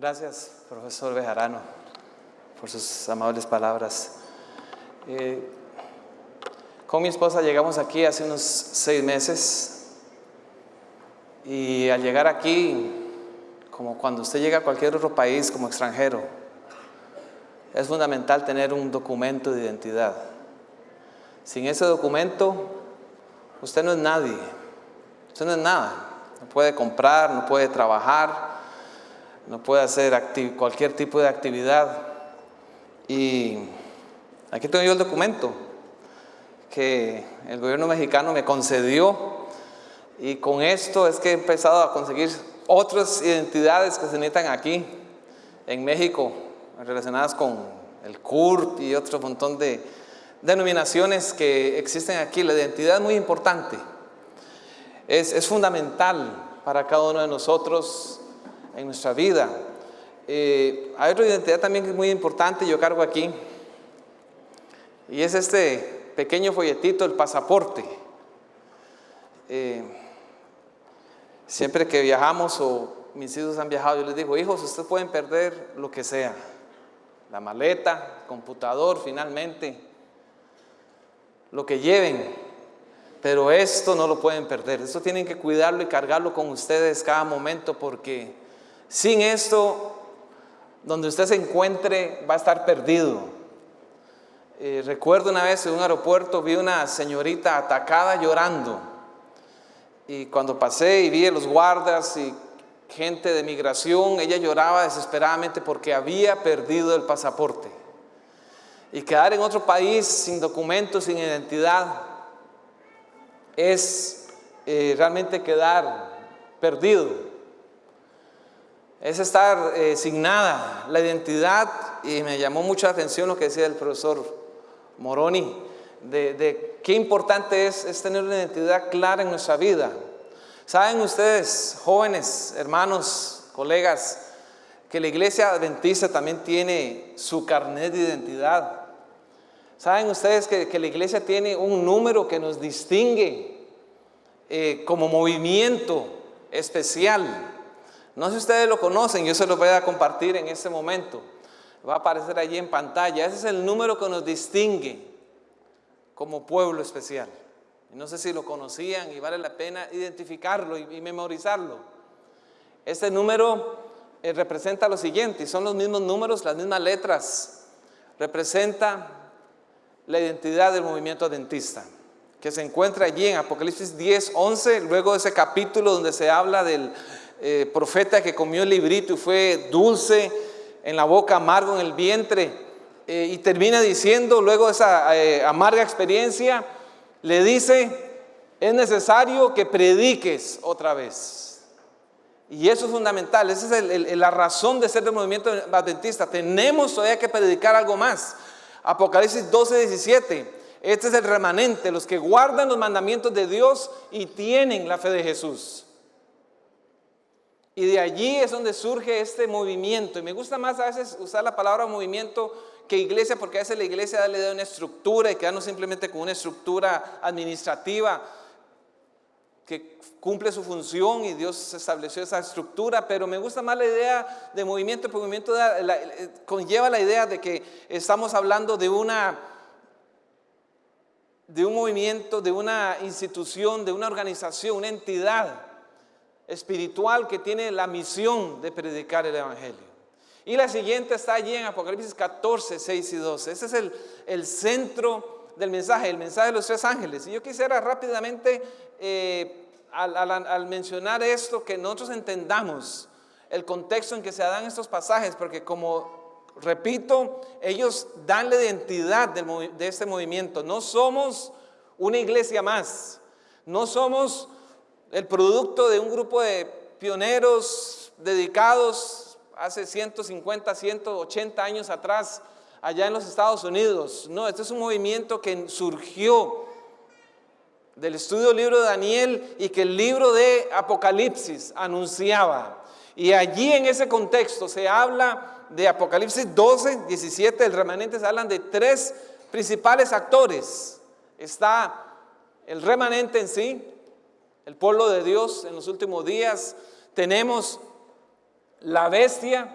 Gracias, profesor Bejarano, por sus amables palabras. Eh, con mi esposa llegamos aquí hace unos seis meses y al llegar aquí, como cuando usted llega a cualquier otro país como extranjero, es fundamental tener un documento de identidad. Sin ese documento, usted no es nadie, usted no es nada, no puede comprar, no puede trabajar, no puede hacer cualquier tipo de actividad. Y aquí tengo yo el documento que el gobierno mexicano me concedió y con esto es que he empezado a conseguir otras identidades que se necesitan aquí en México relacionadas con el CURP y otro montón de denominaciones que existen aquí. La identidad es muy importante, es, es fundamental para cada uno de nosotros en nuestra vida. Eh, hay otra identidad también que es muy importante, yo cargo aquí, y es este pequeño folletito, el pasaporte. Eh, siempre que viajamos o mis hijos han viajado, yo les digo, hijos, ustedes pueden perder lo que sea, la maleta, computador, finalmente, lo que lleven, pero esto no lo pueden perder, esto tienen que cuidarlo y cargarlo con ustedes cada momento porque sin esto, donde usted se encuentre, va a estar perdido. Eh, recuerdo una vez en un aeropuerto vi una señorita atacada llorando. Y cuando pasé y vi a los guardas y gente de migración, ella lloraba desesperadamente porque había perdido el pasaporte. Y quedar en otro país sin documentos, sin identidad, es eh, realmente quedar perdido es estar eh, sin nada, la identidad, y me llamó mucha atención lo que decía el profesor Moroni, de, qué importante es, tener una identidad clara en nuestra vida. Saben ustedes, jóvenes, hermanos, colegas, que la iglesia adventista también tiene su carnet de identidad. Saben ustedes que, la iglesia tiene un número que nos distingue eh, como movimiento especial. No sé si ustedes lo conocen, yo se lo voy a compartir en este momento. Va a aparecer allí en pantalla. Ese es el número que nos distingue como pueblo especial. No sé si lo conocían y vale la pena identificarlo y, memorizarlo. Este número eh, representa lo siguiente, son los mismos números, las mismas letras. Representa la identidad del movimiento adventista, que se encuentra allí en Apocalipsis 10, 11, luego ese capítulo donde se habla del eh, profeta que comió el librito y fue dulce en la boca, amargo en el vientre, eh, y termina diciendo luego esa eh, amarga experiencia, le dice, es necesario que prediques otra vez. Y eso es fundamental, esa es la razón de ser del movimiento adventista. Tenemos todavía que predicar algo más. Apocalipsis 12, 17. Este es el remanente, los que guardan los mandamientos de Dios y tienen la fe de Jesús. Y de allí es donde surge este movimiento. Y me gusta más a veces usar la palabra movimiento que iglesia, porque a veces la iglesia le da una estructura y quedarnos simplemente con una estructura administrativa que cumple su función y Dios estableció esa estructura, pero me gusta más la idea de movimiento, porque movimiento conlleva la idea de que estamos hablando de una de un movimiento, de una institución, de una organización, una entidad espiritual que tiene la misión de predicar el Evangelio. Y la siguiente está allí en Apocalipsis 14, 6 y 12. Ese es el, el centro del mensaje, el mensaje de los tres ángeles. Y yo quisiera rápidamente, eh, al, al mencionar esto, que nosotros entendamos el contexto en que se dan estos pasajes, porque como repito, ellos dan la identidad de este movimiento. No somos una iglesia más, no somos el producto de un grupo de pioneros dedicados hace 150, 180 años atrás allá en los Estados Unidos. No, este es un movimiento que surgió del estudio del libro de Daniel y que el libro de Apocalipsis anunciaba. Y allí en ese contexto se habla de Apocalipsis 12, 17, el remanente se hablan de tres principales actores. Está el remanente en sí, el pueblo de Dios en los últimos días. Tenemos la bestia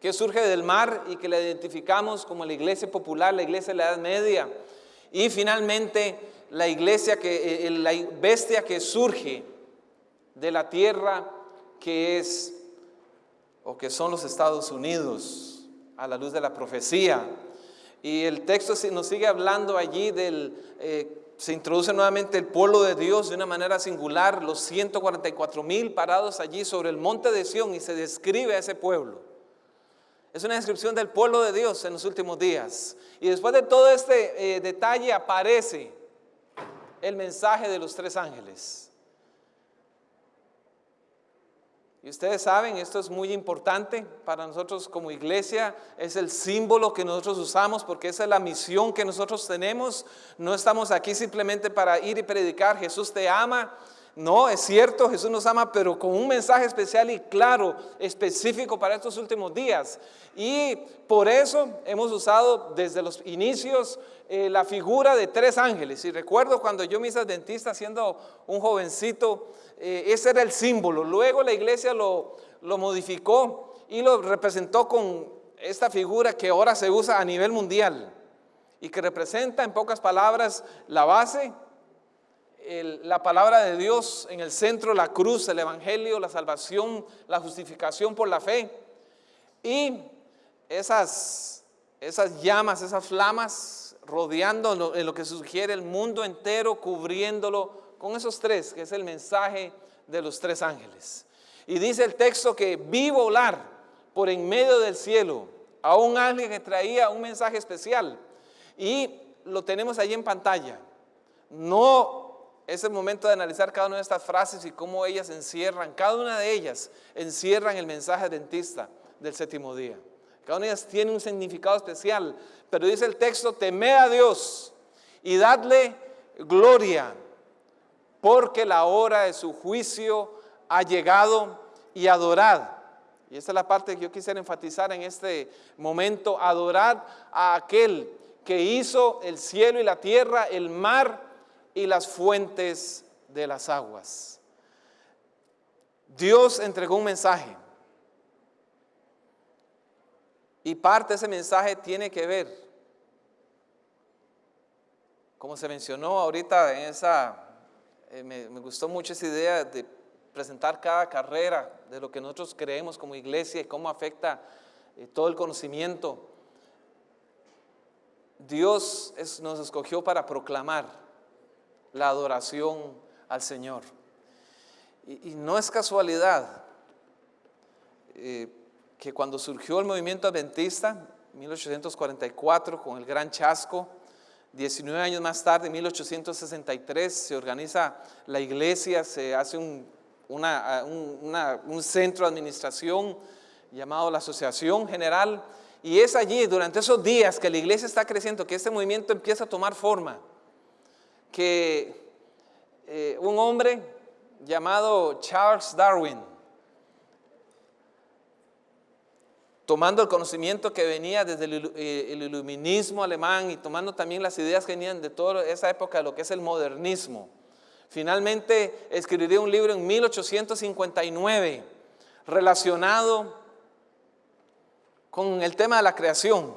que surge del mar y que la identificamos como la iglesia popular, la iglesia de la Edad Media. Y finalmente la iglesia que, eh, la bestia que surge de la tierra que es o que son los Estados Unidos a la luz de la profecía. Y el texto nos sigue hablando allí del, eh, se introduce nuevamente el pueblo de Dios de una manera singular, los 144 mil parados allí sobre el monte de Sión y se describe a ese pueblo. Es una descripción del pueblo de Dios en los últimos días. Y después de todo este eh, detalle aparece el mensaje de los tres ángeles. Y ustedes saben, esto es muy importante para nosotros como iglesia, es el símbolo que nosotros usamos porque esa es la misión que nosotros tenemos. No estamos aquí simplemente para ir y predicar, Jesús te ama. No, es cierto, Jesús nos ama, pero con un mensaje especial y claro, específico para estos últimos días. Y por eso hemos usado desde los inicios eh, la figura de tres ángeles. Y recuerdo cuando yo me hice dentista siendo un jovencito, eh, ese era el símbolo. Luego la iglesia lo, modificó y lo representó con esta figura que ahora se usa a nivel mundial y que representa en pocas palabras la base, la palabra de Dios en el centro, la cruz, el evangelio, la salvación, la justificación por la fe y esas, esas llamas, esas flamas rodeando en lo que sugiere el mundo entero, cubriéndolo con esos tres, que es el mensaje de los tres ángeles. Y dice el texto que vi volar por en medio del cielo a un ángel que traía un mensaje especial. Y lo tenemos ahí en pantalla. No es el momento de analizar cada una de estas frases y cómo ellas encierran, cada una de ellas encierran el mensaje dentista del séptimo día. Cada una de ellas tiene un significado especial, pero dice el texto, temed a Dios y dadle gloria, porque la hora de su juicio ha llegado y adorad. Y esta es la parte que yo quisiera enfatizar en este momento, adorad a aquel que hizo el cielo y la tierra, el mar y las fuentes de las aguas. Dios entregó un mensaje y parte de ese mensaje tiene que ver, como se mencionó ahorita en esa eh, me, gustó mucho esa idea de presentar cada carrera de lo que nosotros creemos como iglesia y cómo afecta eh, todo el conocimiento. Dios nos escogió para proclamar la adoración al Señor. Y, no es casualidad eh, que cuando surgió el movimiento adventista, 1844, con el gran chasco, 19 años más tarde, en 1863, se organiza la iglesia, se hace un, centro de administración llamado la Asociación General, y es allí, durante esos días que la iglesia está creciendo, que este movimiento empieza a tomar forma, que eh, un hombre llamado Charles Darwin, tomando el conocimiento que venía desde eh, el, iluminismo alemán y tomando también las ideas que venían de toda esa época lo que es el modernismo. Finalmente escribiría un libro en 1859 relacionado con el tema de la creación.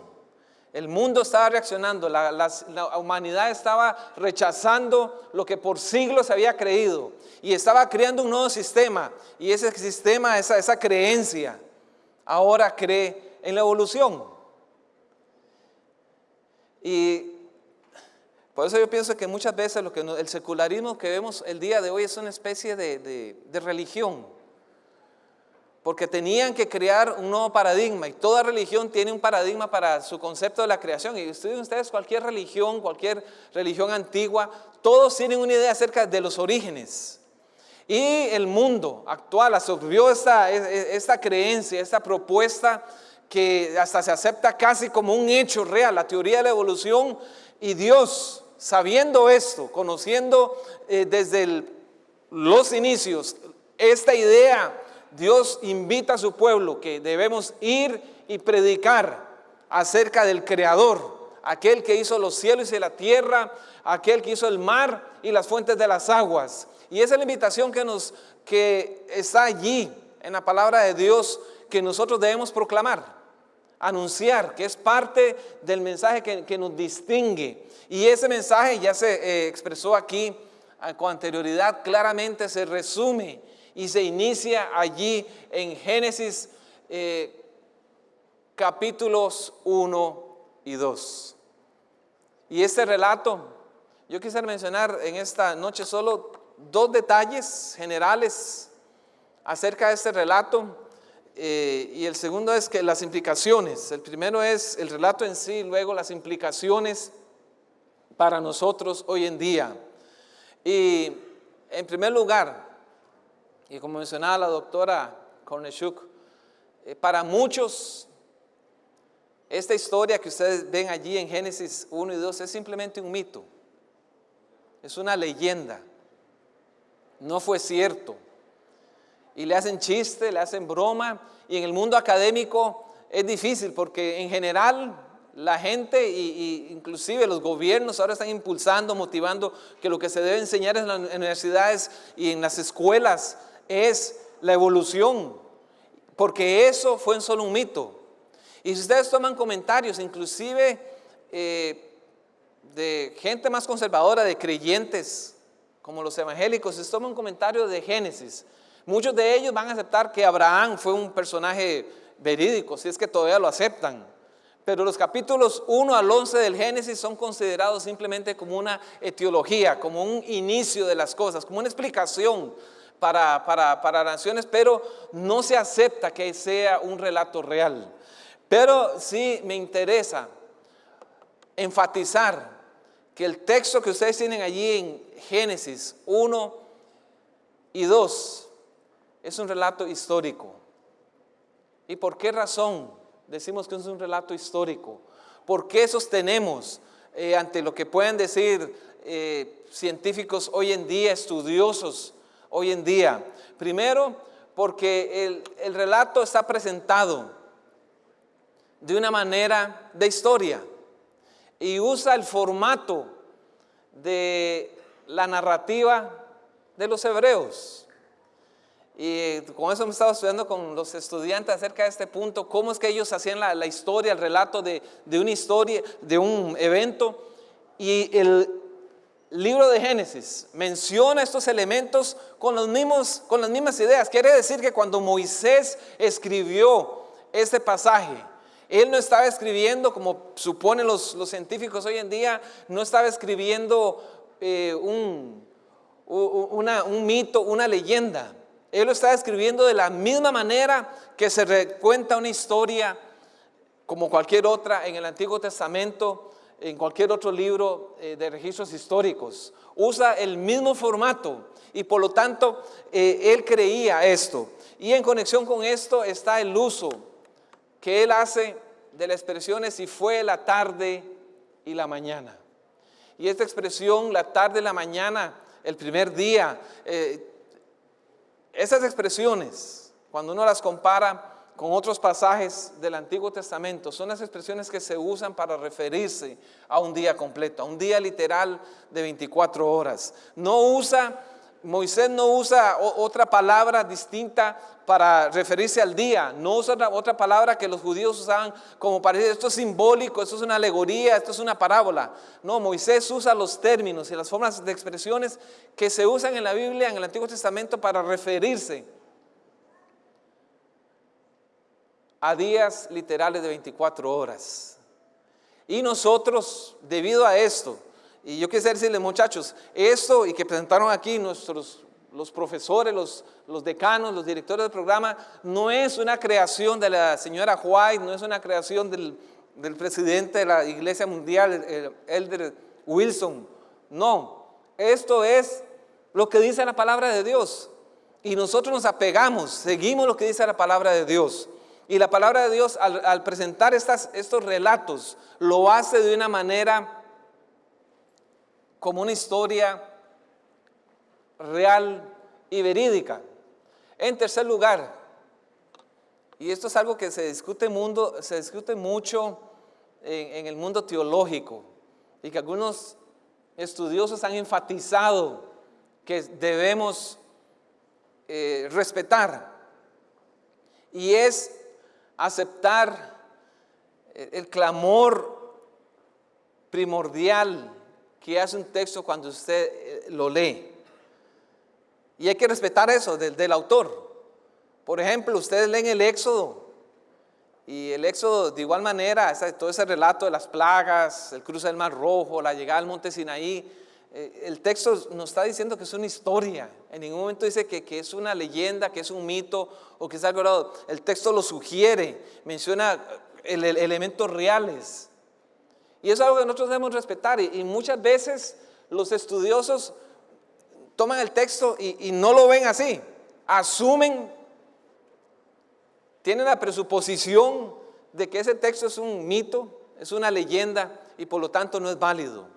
El mundo estaba reaccionando, la, humanidad estaba rechazando lo que por siglos había creído y estaba creando un nuevo sistema y ese sistema, esa creencia, ahora cree en la evolución. Y por eso yo pienso que muchas veces el secularismo que vemos el día de hoy es una especie de, religión. Porque tenían que crear un nuevo paradigma y toda religión tiene un paradigma para su concepto de la creación. Y estudien ustedes cualquier religión, cualquier religión antigua, todos tienen una idea acerca de los orígenes. Y el mundo actual absorbió esta, esta creencia, esta propuesta que hasta se acepta casi como un hecho real, la teoría de la evolución. Y Dios, sabiendo esto, conociendo eh, desde los inicios esta idea, Dios invita a su pueblo que debemos ir y predicar acerca del Creador, aquel que hizo los cielos y la tierra, aquel que hizo el mar y las fuentes de las aguas. Y esa es la invitación que, nos, que está allí en la palabra de Dios que nosotros debemos proclamar. anunciar, que es parte del mensaje que, nos distingue. Y ese mensaje ya se eh, expresó aquí ah, con anterioridad, claramente se resume y se inicia allí en Génesis eh, capítulos 1 y 2. Y este relato, yo quisiera mencionar en esta noche solo dos detalles generales acerca de este relato. Eh, y el segundo es que las implicaciones. El primero es el relato en sí, luego las implicaciones para nosotros hoy en día. Y en primer lugar, y como mencionaba la doctora Korneshuk, eh, para muchos esta historia que ustedes ven allí en Génesis 1 y 2 es simplemente un mito, es una leyenda, no fue cierto. Y le hacen chiste, le hacen broma, y en el mundo académico es difícil porque en general la gente e inclusive los gobiernos ahora están impulsando, motivando que lo que se debe enseñar en las universidades y en las escuelas es la evolución, porque eso fue solo un mito. Y si ustedes toman comentarios, inclusive eh, de gente más conservadora, de creyentes, como los evangélicos, si toman comentarios de Génesis, muchos de ellos van a aceptar que Abraham fue un personaje verídico, si es que todavía lo aceptan. Pero los capítulos 1 al 11 del Génesis son considerados simplemente como una etiología, como un inicio de las cosas, como una explicación para, para, para naciones, pero no se acepta que sea un relato real. Pero sí me interesa enfatizar que el texto que ustedes tienen allí en Génesis 1 y 2 es un relato histórico. ¿Y por qué razón decimos que es un relato histórico? ¿Por qué sostenemos eh, ante lo que pueden decir eh, científicos hoy en día, estudiosos hoy en día? Primero, porque el, el relato está presentado de una manera de historia y usa el formato de la narrativa de los hebreos. Y con eso me estaba estudiando con los estudiantes acerca de este punto, cómo es que ellos hacían la, historia, el relato de, de, una historia, de un evento. Y el libro de Génesis menciona estos elementos con, los mismos, con las mismas ideas. Quiere decir que cuando Moisés escribió este pasaje, él no estaba escribiendo, como suponen los, científicos hoy en día, no estaba escribiendo eh, un, un mito, una leyenda. Él lo estaba escribiendo de la misma manera que se recuenta una historia como cualquier otra en el Antiguo Testamento, en cualquier otro libro eh, de registros históricos. Usa el mismo formato y por lo tanto eh, él creía esto. Y en conexión con esto está el uso que él hace de la expresión es si fue la tarde y la mañana. Y esta expresión, la tarde la mañana, el primer día, eh, esas expresiones, cuando uno las compara con otros pasajes del Antiguo Testamento, son las expresiones que se usan para referirse a un día completo, a un día literal de 24 horas. No usa Moisés no usa otra palabra distinta para referirse al día, no usa otra palabra que los judíos usaban como para decir esto es simbólico, esto es una alegoría, esto es una parábola. No, Moisés usa los términos y las formas de expresiones que se usan en la Biblia, en el Antiguo Testamento, para referirse a días literales de 24 horas. Y nosotros, debido a esto, y yo quisiera decirles, muchachos, esto y que presentaron aquí nuestros los profesores, los, decanos, los directores del programa, no es una creación de la señora White, no es una creación del, del presidente de la Iglesia Mundial, el Elder Wilson. No, esto es lo que dice la palabra de Dios. Y nosotros nos apegamos, seguimos lo que dice la palabra de Dios. Y la palabra de Dios al, al presentar estas, estos relatos lo hace de una manera como una historia real y verídica. En tercer lugar, y esto es algo que se discute, mundo, se discute mucho en, el mundo teológico y que algunos estudiosos han enfatizado que debemos eh, respetar y es aceptar el clamor primordial que hace un texto cuando usted eh, lo lee. Y hay que respetar eso del, autor. Por ejemplo, ustedes leen el Éxodo y el Éxodo de igual manera, todo ese relato de las plagas, el cruce del Mar Rojo, la llegada al monte Sinaí, eh, el texto nos está diciendo que es una historia. En ningún momento dice que, que, es una leyenda, que es un mito o que es algo El texto lo sugiere, menciona elementos reales. Y eso es algo que nosotros debemos respetar. Y, muchas veces los estudiosos toman el texto y, no lo ven así. Asumen, tienen la presuposición de que ese texto es un mito, es una leyenda y por lo tanto no es válido.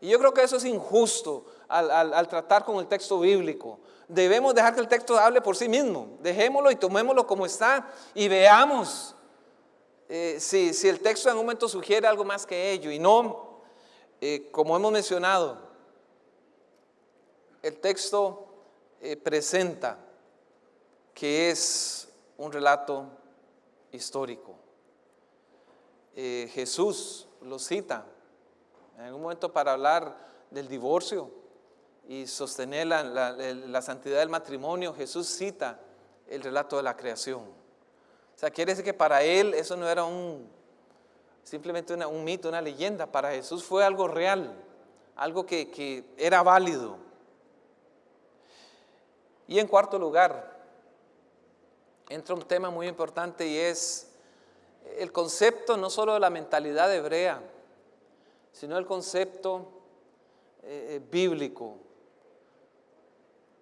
Y yo creo que eso es injusto al, al, tratar con el texto bíblico. Debemos dejar que el texto hable por sí mismo. Dejémoslo y tomémoslo como está y veamos eh, si, el texto en un momento sugiere algo más que ello y no, eh, como hemos mencionado, el texto eh, presenta que es un relato histórico. Jesús lo cita en un momento para hablar del divorcio y sostener la santidad del matrimonio. Jesús cita el relato de la creación. O sea, quiere decir que para él eso no era un, simplemente un mito, una leyenda. Para Jesús fue algo real, algo que, que era válido. Y en cuarto lugar, entra un tema muy importante y es el concepto no solo de la mentalidad hebrea, sino el concepto eh, bíblico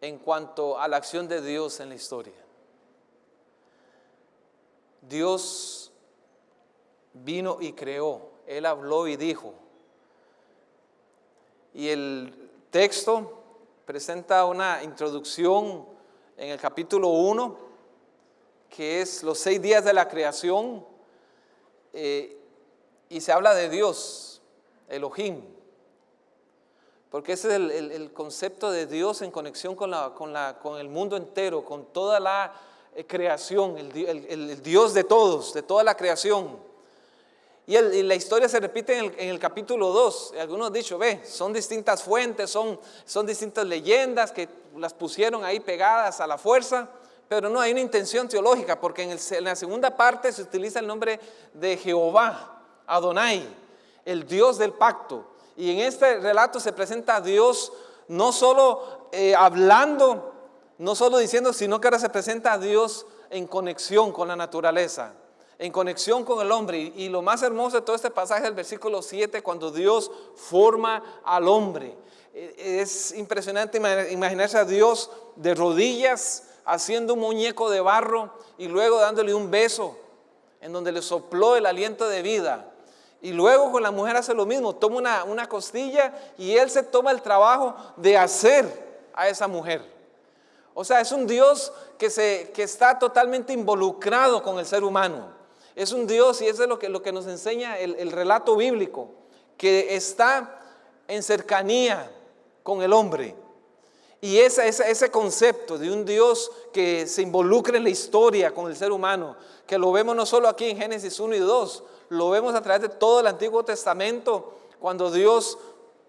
en cuanto a la acción de Dios en la historia. Dios vino y creó, Él habló y dijo. Y el texto presenta una introducción en el capítulo 1, que es los seis días de la creación, eh, y se habla de Dios, Elohim, porque ese es el, concepto de Dios en conexión con, con el mundo entero, con toda la creación, el, Dios de todos, de toda la creación. Y, la historia se repite en el, capítulo 2. Algunos han dicho, ve, son distintas fuentes, son, son distintas leyendas que las pusieron ahí pegadas a la fuerza, pero no hay una intención teológica, porque en, en la segunda parte se utiliza el nombre de Jehová, Adonai, el Dios del pacto. Y en este relato se presenta a Dios no solo eh, hablando no solo diciendo, sino que ahora se presenta a Dios en conexión con la naturaleza, en conexión con el hombre. Y, lo más hermoso de todo este pasaje es el versículo 7, cuando Dios forma al hombre. E, es impresionante imaginarse a Dios de rodillas haciendo un muñeco de barro y luego dándole un beso en donde le sopló el aliento de vida. Y luego con la mujer hace lo mismo, toma una, una costilla y él se toma el trabajo de hacer a esa mujer. O sea, es un Dios que, se, que está totalmente involucrado con el ser humano. Es un Dios, y eso es lo que, lo que nos enseña el, relato bíblico, que está en cercanía con el hombre. Y ese, ese, concepto de un Dios que se involucra en la historia con el ser humano, que lo vemos no solo aquí en Génesis 1 y 2, lo vemos a través de todo el Antiguo Testamento, cuando Dios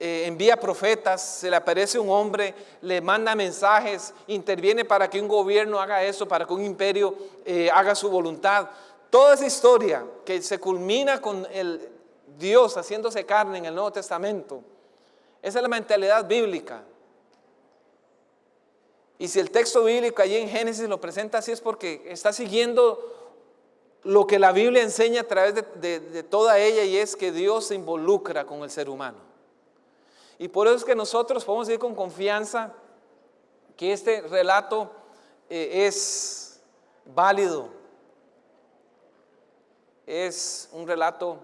eh, envía profetas, se le aparece un hombre, le manda mensajes, interviene para que un gobierno haga eso, para que un imperio eh, haga su voluntad. Toda esa historia que se culmina con el Dios haciéndose carne en el Nuevo Testamento, esa es la mentalidad bíblica. Y si el texto bíblico allí en Génesis lo presenta así es porque está siguiendo lo que la Biblia enseña a través de toda ella y es que Dios se involucra con el ser humano. Y por eso es que nosotros podemos decir con confianza que este relato eh, es válido, es un relato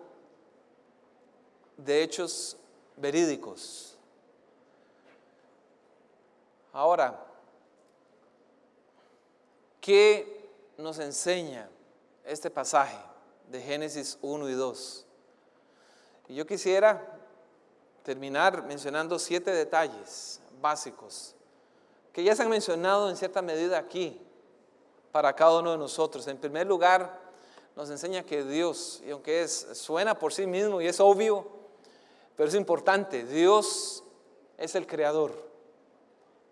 de hechos verídicos. Ahora, ¿qué nos enseña este pasaje de Génesis 1 y 2? Y yo quisiera terminar mencionando siete detalles básicos que ya se han mencionado en cierta medida aquí para cada uno de nosotros. En primer lugar, nos enseña que Dios, y aunque es, suena por sí mismo y es obvio, pero es importante, Dios es el creador.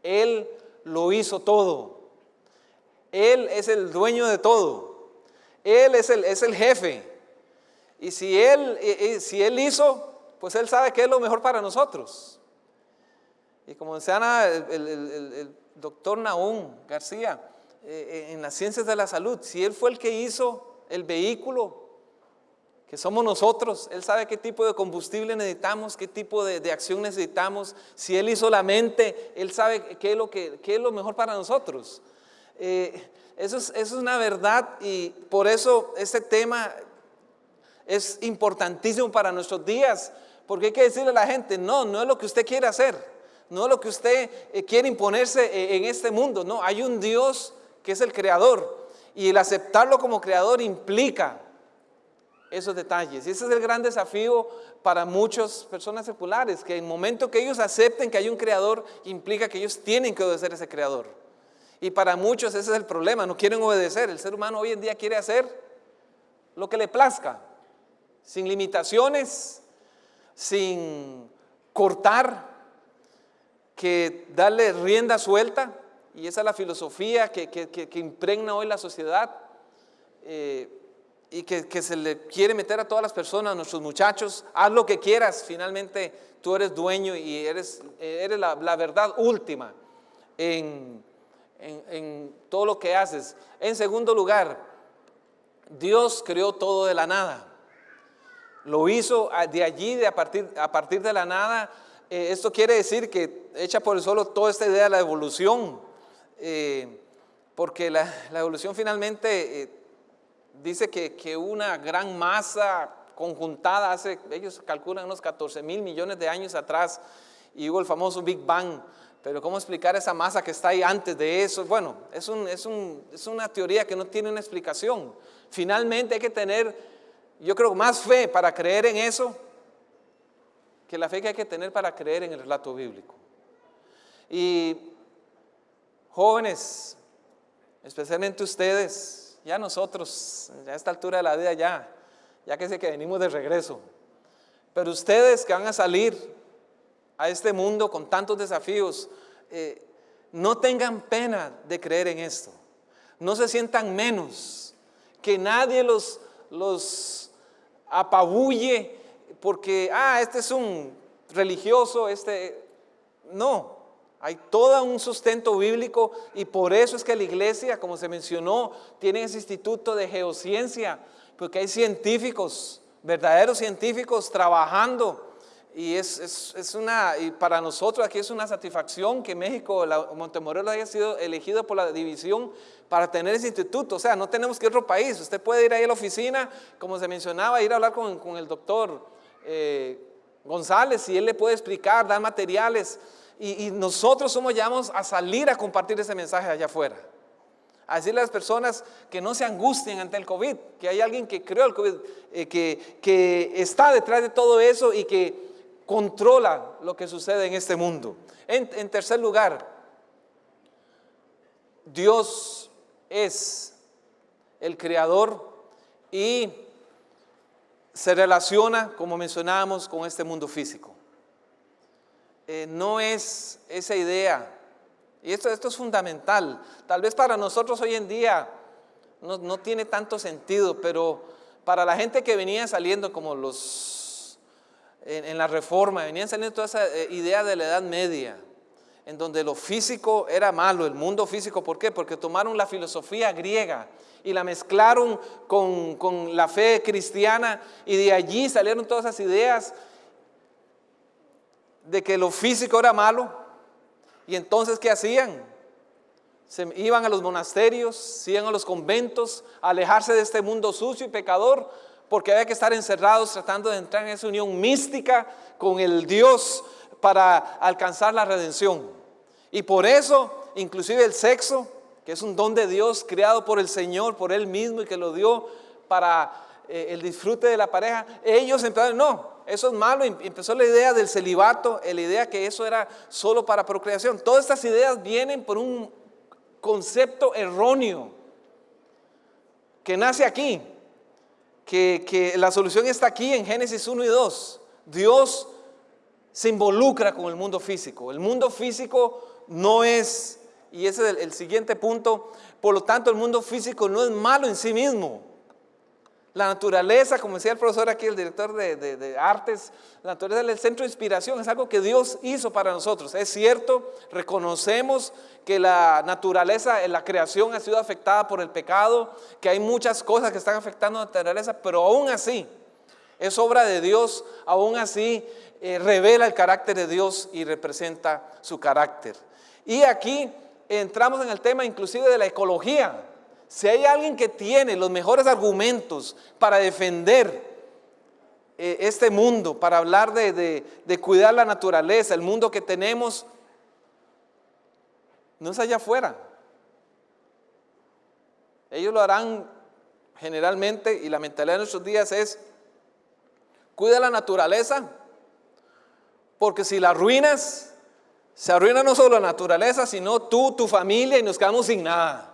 Él lo hizo todo. Él es el dueño de todo. Él es el, es el jefe. Y si él, si él hizo, pues Él sabe que es lo mejor para nosotros. Y como decía el, el, doctor Naúm García, eh, eh, en las ciencias de la salud, si Él fue el que hizo el vehículo, que somos nosotros, Él sabe qué tipo de combustible necesitamos, qué tipo de, acción necesitamos. Si Él hizo la mente, Él sabe qué es lo, que, es lo mejor para nosotros. Eh, eso, es, eso es una verdad y por eso este tema es importantísimo para nuestros días, porque hay que decirle a la gente, no, no es lo que usted quiere hacer, no es lo que usted eh, quiere imponerse eh, en este mundo, no, hay un Dios que es el creador y el aceptarlo como creador implica esos detalles. Y ese es el gran desafío para muchas personas seculares, que en el momento que ellos acepten que hay un creador, implica que ellos tienen que obedecer a ese creador. Y para muchos ese es el problema, no quieren obedecer. El ser humano hoy en día quiere hacer lo que le plazca, sin limitaciones, sin cortar, que darle rienda suelta, y esa es la filosofía que, impregna hoy la sociedad eh, y que, se le quiere meter a todas las personas, a nuestros muchachos, haz lo que quieras, finalmente tú eres dueño y eres, eres la, verdad última en, en todo lo que haces. En segundo lugar, Dios creó todo de la nada. Lo hizo de allí, de a, partir, a partir de la nada. Eh, esto quiere decir que echa por el suelo toda esta idea de la evolución, eh, porque la, evolución finalmente eh, dice que, que, una gran masa conjuntada hace, ellos calculan unos 14 mil millones de años atrás, y hubo el famoso Big Bang, pero ¿cómo explicar esa masa que está ahí antes de eso? Bueno, es, un, es, un, es una teoría que no tiene una explicación. Finalmente hay que tener yo creo más fe para creer en eso que la fe que hay que tener para creer en el relato bíblico. Y jóvenes, especialmente ustedes, ya nosotros, a esta altura de la vida ya, ya que sé que venimos de regreso, pero ustedes que van a salir a este mundo con tantos desafíos, eh, no tengan pena de creer en esto, no se sientan menos, que nadie los, los apabulle porque, ah, este es un religioso, este... No, hay todo un sustento bíblico y por eso es que la iglesia, como se mencionó, tiene ese instituto de geociencia, porque hay científicos, verdaderos científicos trabajando y es, es, una, y para nosotros aquí es una satisfacción que México, la, Montemorelos haya sido elegido por la división para tener ese instituto. O sea, no tenemos que ir a otro país. Usted puede ir ahí a la oficina, como se mencionaba, ir a hablar con, con el doctor eh, González y él le puede explicar, dar materiales. Y, y nosotros somos llamados a salir a compartir ese mensaje allá afuera. A decirle a las personas que no se angustien ante el COVID, que hay alguien que creó el COVID, eh, que, que está detrás de todo eso y que controla lo que sucede en este mundo. En, tercer lugar, Dios es el creador y se relaciona, como mencionábamos, con este mundo físico. Eh, no es esa idea, y esto, esto es fundamental, tal vez para nosotros hoy en día no, no tiene tanto sentido, pero para la gente que venía saliendo como los en, la reforma, venían saliendo toda esa eh, idea de la Edad Media, en donde lo físico era malo, el mundo físico, ¿por qué? Porque tomaron la filosofía griega y la mezclaron con, con la fe cristiana y de allí salieron todas esas ideas de que lo físico era malo. Y entonces, ¿qué hacían? Se iban a los monasterios, se iban a los conventos, a alejarse de este mundo sucio y pecador, porque había que estar encerrados tratando de entrar en esa unión mística con el Dios para alcanzar la redención. Y por eso, inclusive el sexo, que es un don de Dios creado por el Señor, por Él mismo y que lo dio para eh, el disfrute de la pareja, ellos empezaron, no, eso es malo, empezó la idea del celibato, la idea que eso era solo para procreación. Todas estas ideas vienen por un concepto erróneo que nace aquí, que, la solución está aquí en Génesis 1 y 2. Dios se involucra con el mundo físico. El mundo físico no es, y ese es el, siguiente punto, por lo tanto el mundo físico no es malo en sí mismo. La naturaleza, como decía el profesor aquí, el director de, de, artes, la naturaleza del centro de inspiración es algo que Dios hizo para nosotros. Es cierto, reconocemos que la naturaleza, la creación ha sido afectada por el pecado, que hay muchas cosas que están afectando a la naturaleza, pero aún así, es obra de Dios, aún así eh, revela el carácter de Dios y representa su carácter. Y aquí entramos en el tema inclusive de la ecología. Si hay alguien que tiene los mejores argumentos para defender eh, este mundo, para hablar de, de cuidar la naturaleza, el mundo que tenemos, no es allá afuera. Ellos lo harán generalmente y la mentalidad de nuestros días es, cuida la naturaleza, porque si la arruinas, se arruina no solo la naturaleza, sino tú, tu familia y nos quedamos sin nada.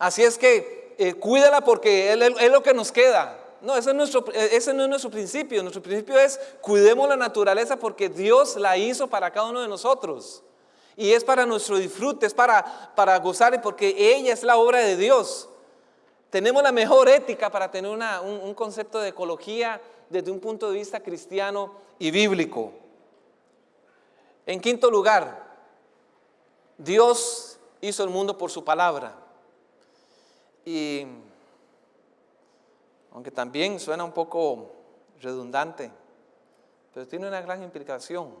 Así es que eh, cuídala porque es, lo que nos queda. No, ese, es nuestro, eh, no es nuestro principio. Nuestro principio es cuidemos la naturaleza porque Dios la hizo para cada uno de nosotros. Y es para nuestro disfrute, es para, para gozar porque ella es la obra de Dios. Tenemos la mejor ética para tener un, un concepto de ecología desde un punto de vista cristiano y bíblico. En quinto lugar, Dios hizo el mundo por su palabra. Y aunque también suena un poco redundante, pero tiene una gran implicación.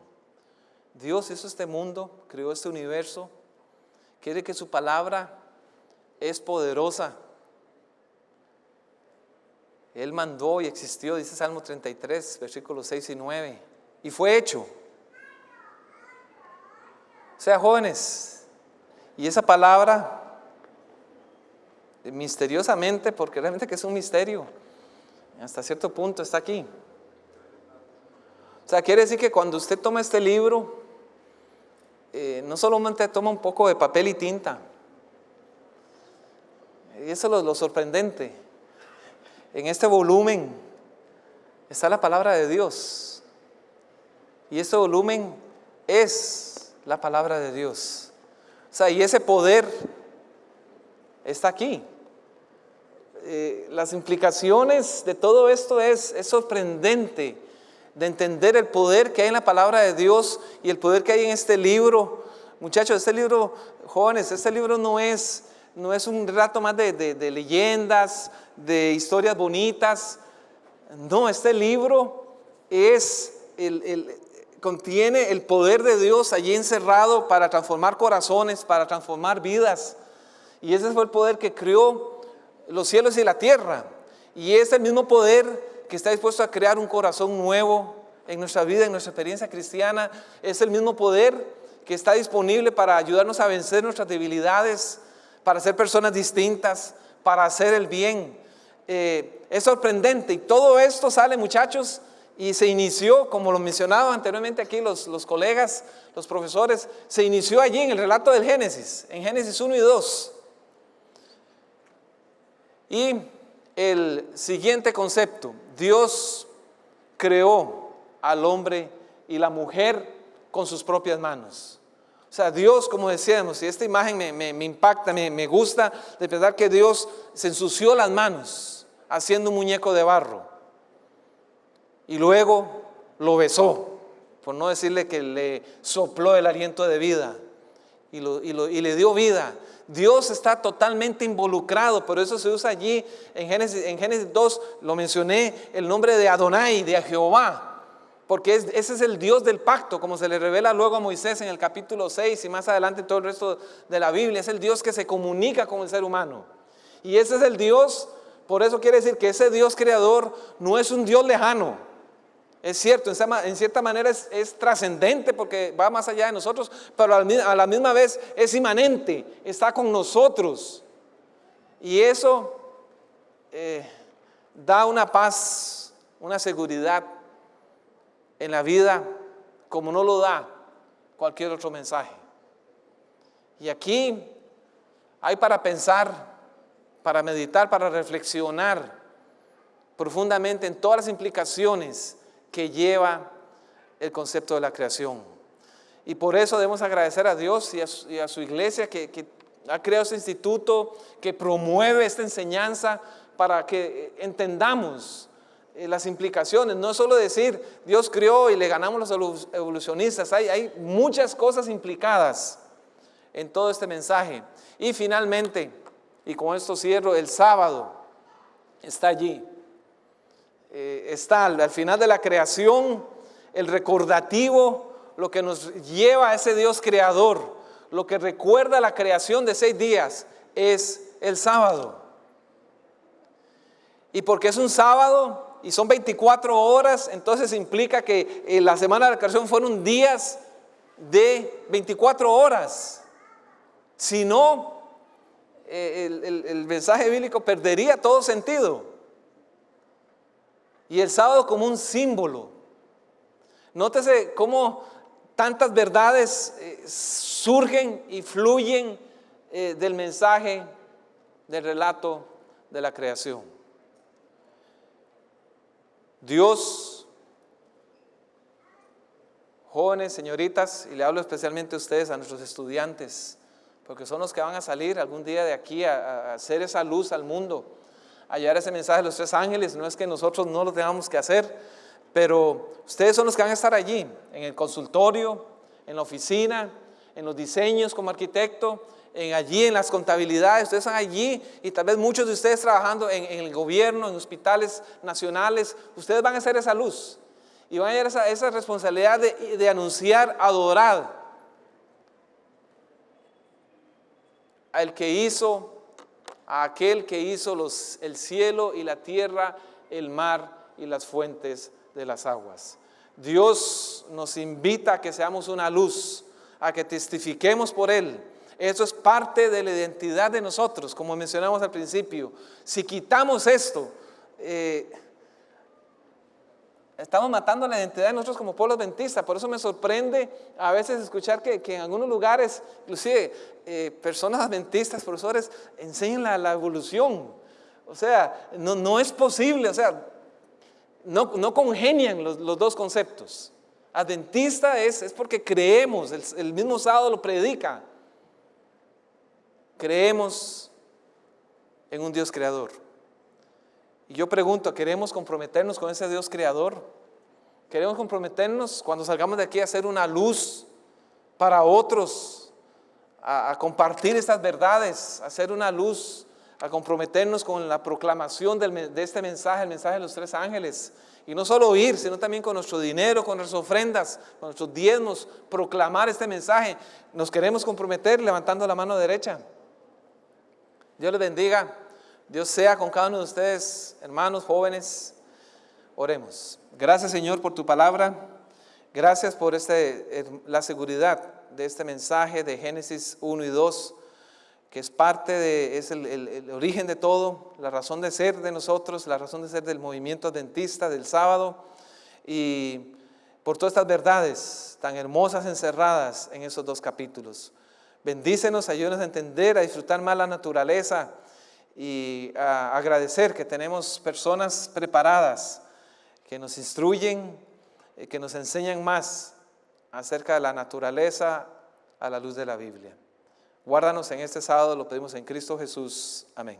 Dios hizo este mundo, creó este universo, quiere que su palabra es poderosa. Él mandó y existió, dice Salmo 33, versículos 6 y 9, y fue hecho. Sea, jóvenes, y esa palabra, misteriosamente, porque realmente que es un misterio, hasta cierto punto está aquí. O sea, quiere decir que cuando usted toma este libro, eh, no solamente toma un poco de papel y tinta, y eso es lo sorprendente. En este volumen está la palabra de Dios. Y este volumen es la palabra de Dios. O sea, y ese poder está aquí. Eh, las implicaciones de todo esto es, es sorprendente de entender el poder que hay en la palabra de Dios y el poder que hay en este libro. Muchachos, este libro, jóvenes, este libro no es, no es un rato más de, de leyendas, de historias bonitas. No, este libro es el, el, contiene el poder de Dios allí encerrado para transformar corazones, para transformar vidas. Y ese fue el poder que creó los cielos y la tierra. Y es el mismo poder que está dispuesto a crear un corazón nuevo en nuestra vida, en nuestra experiencia cristiana. Es el mismo poder que está disponible para ayudarnos a vencer nuestras debilidades, para ser personas distintas, para hacer el bien. Eh, es sorprendente y todo esto sale, muchachos, y se inició, como lo mencionaba anteriormente aquí los, los colegas, los profesores, se inició allí en el relato del Génesis, en Génesis 1 y 2. Y el siguiente concepto, Dios creó al hombre y la mujer con sus propias manos. O sea, Dios, como decíamos, y esta imagen me, impacta, me, me, gusta de pensar que Dios se ensució las manos haciendo un muñeco de barro y luego lo besó, por no decirle que le sopló el aliento de vida y, le dio vida. Dios está totalmente involucrado, por eso se usa allí en Génesis, en Génesis 2, lo mencioné, el nombre de Adonai, de Jehová, porque ese es el Dios del pacto, como se le revela luego a Moisés en el capítulo 6 y más adelante todo el resto de la Biblia, es el Dios que se comunica con el ser humano. Y ese es el Dios, por eso quiere decir que ese Dios creador no es un Dios lejano, es cierto, en cierta manera es, trascendente porque va más allá de nosotros, pero a la misma vez es inmanente, está con nosotros. Y eso eh, da una paz, una seguridad en la vida como no lo da cualquier otro mensaje. Y aquí hay para pensar, para meditar, para reflexionar profundamente en todas las implicaciones que lleva el concepto de la creación. Y por eso debemos agradecer a Dios y a su, iglesia que, ha creado este instituto, que promueve esta enseñanza para que entendamos eh, las implicaciones. No es solo decir Dios creó y le ganamos los evolucionistas, hay, hay muchas cosas implicadas en todo este mensaje. Y finalmente, y con esto cierro, el sábado está allí. Eh, está al final de la creación el recordativo, lo que nos lleva a ese Dios creador, lo que recuerda la creación de seis días es el sábado. Y porque es un sábado y son 24 horas, entonces implica que en la semana de la creación fueron días de 24 horas. Si no, eh, el mensaje bíblico perdería todo sentido. Y el sábado como un símbolo. Nótese cómo tantas verdades eh, surgen y fluyen eh, del mensaje, del relato de la creación. Dios, jóvenes, señoritas, y le hablo especialmente a ustedes, a nuestros estudiantes, porque son los que van a salir algún día de aquí a, hacer esa luz al mundo, a ese mensaje de los tres ángeles, no es que nosotros no lo tengamos que hacer, pero ustedes son los que van a estar allí, en el consultorio, en la oficina, en los diseños como arquitecto, en allí en las contabilidades, ustedes están allí y tal vez muchos de ustedes trabajando en, el gobierno, en hospitales nacionales, ustedes van a hacer esa luz y van a tener esa, esa responsabilidad de, de anunciar, adorar al que hizo, a aquel que hizo los, el cielo y la tierra, el mar y las fuentes de las aguas. Dios nos invita a que seamos una luz, a que testifiquemos por Él. Eso es parte de la identidad de nosotros, como mencionamos al principio. Si quitamos esto, eh, estamos matando la identidad de nosotros como pueblo adventista. Por eso me sorprende a veces escuchar que, en algunos lugares, inclusive eh, personas adventistas, profesores, enseñan la, evolución. O sea, no, no es posible, o sea, no, congenian los, dos conceptos. Adventista es, es porque creemos, el, mismo sábado lo predica. Creemos en un Dios creador. Y yo pregunto, ¿queremos comprometernos con ese Dios creador? ¿Queremos comprometernos cuando salgamos de aquí a hacer una luz para otros? A, compartir estas verdades, a hacer una luz a comprometernos con la proclamación de este mensaje, el mensaje de los tres ángeles. Y no solo oír, sino también con nuestro dinero, con nuestras ofrendas, con nuestros diezmos, proclamar este mensaje. Nos queremos comprometer levantando la mano derecha. Dios les bendiga. Dios sea con cada uno de ustedes, hermanos, jóvenes. Oremos. Gracias Señor por tu palabra. Gracias por este, la seguridad de este mensaje de Génesis 1 y 2 que es parte de, es el, origen de todo, la razón de ser de nosotros, la razón de ser del movimiento adventista del sábado y por todas estas verdades tan hermosas encerradas en esos dos capítulos. Bendícenos, ayúdanos a entender, a disfrutar más la naturaleza y agradecer que tenemos personas preparadas que nos instruyen, eh, que nos enseñan más acerca de la naturaleza a la luz de la Biblia. Guárdanos en este sábado, lo pedimos en Cristo Jesús. Amén.